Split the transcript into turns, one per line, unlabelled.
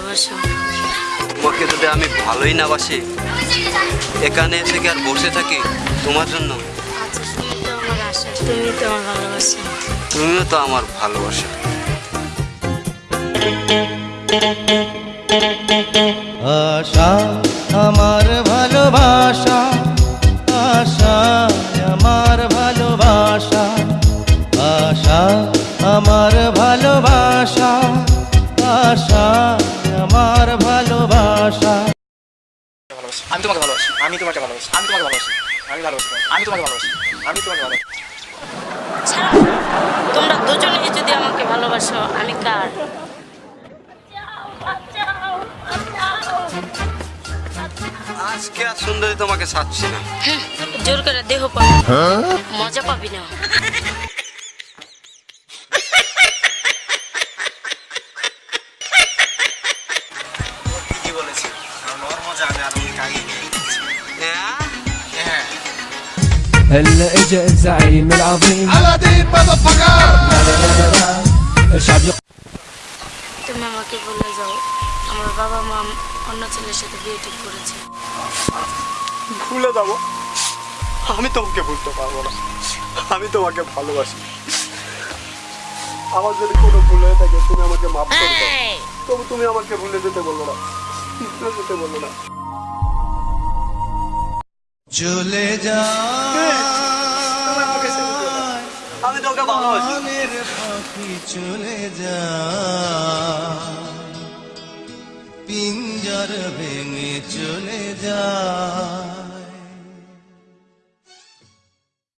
ভালোবাসো।
তোমাকে যদি আমি ভালোই না বাসি এখানে এসে কি আর বসে থাকি তোমার জন্য?
আচ্ছা তুমি তো আমার ভালোবাসো।
তুমিও তো আমার ভালোবাসা।
আশা আমার ভালোবাসা
আমি তোমাকে ভালোবাসি। আমি তোমাকে ভালোবাসি। আমি ভালোবাসি আমি তোমাকে ভালোবাসি। আমি তোমাকে ভালোবাসি।
তোমরা দুজনেই যদি আমাকে ভালোবাসো আমি কার?
আজকে আর সুন্দরী তোমাকে ছাড়ছি না।
জোর করে দেহ পাবি মজা পাবি না।
ঠিকই বলেছি।
ওর মজা আমি আর
هلا اجا الزعيم العظيم الشعب يقول
তুমি আমাকে বলে যাও আমার বাবা মা অন্য ছেলের সাথে বিয়ে ঠিক করেছে
ভুলে যাবো আমি তোমাকে ভুলতে পারবো না আমি তোমাকে ভালোবাসি আমার যদি কোনো ভুল হয়ে থাকে তুমি আমাকে মাফ করে দাও
এই,
তবু তুমি আমাকে ভুলে যেতে বললো না ভুলে যেতে বললো না
চলে যা।
আমি তোকে ভালোবাসি
চলে যা পিঞ্জর ভেঙে চলে যা